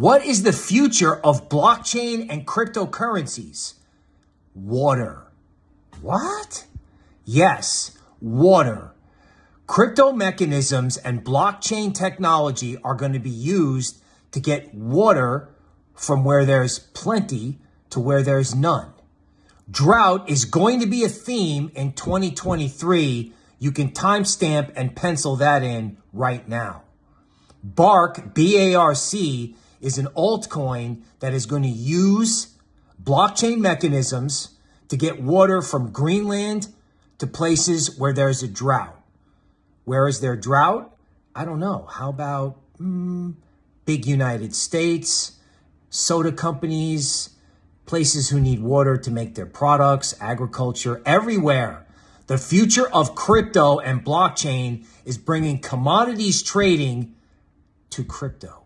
What is the future of blockchain and cryptocurrencies? Water. What? Yes, water. Crypto mechanisms and blockchain technology are going to be used to get water from where there's plenty to where there's none. Drought is going to be a theme in 2023. You can timestamp and pencil that in right now. Bark, B A R C, is an altcoin that is going to use blockchain mechanisms to get water from Greenland to places where there's a drought. Where is there drought? I don't know. How about mm, big United States, soda companies, places who need water to make their products, agriculture, everywhere. The future of crypto and blockchain is bringing commodities trading to crypto.